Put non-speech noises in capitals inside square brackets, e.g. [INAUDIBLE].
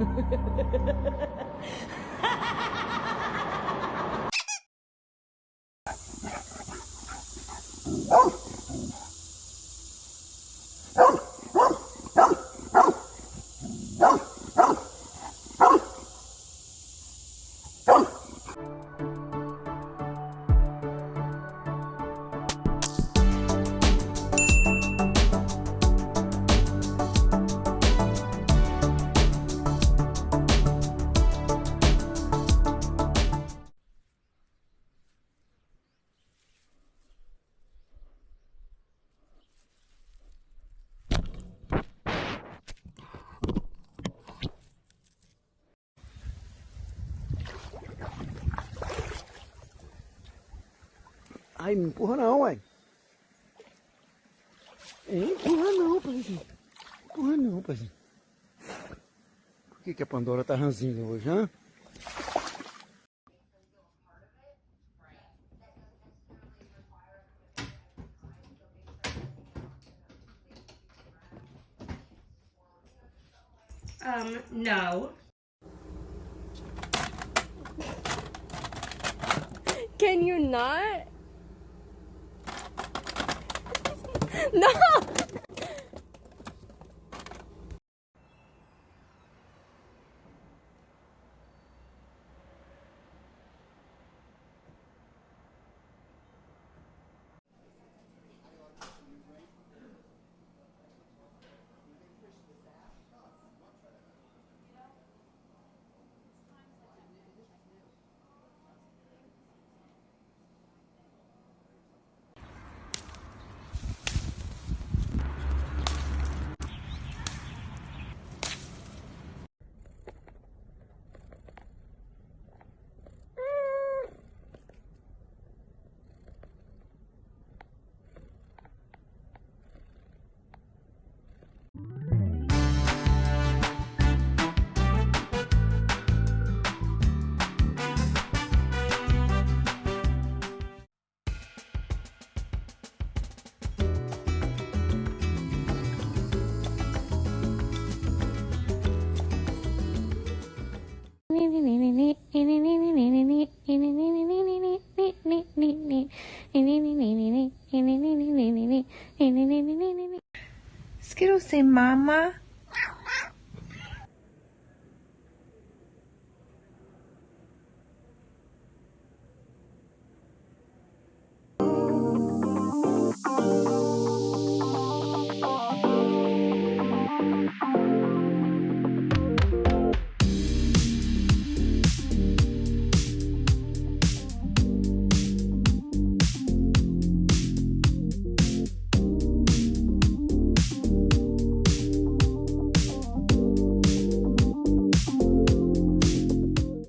[LAUGHS] Oh! Ai, não empurra não, ué. Empurra não, paizinho. Empurra não, paizinho. Por que, que a Pandora tá ranzinha hoje, hã? Um, no. Can you not? No! Skittles say mama.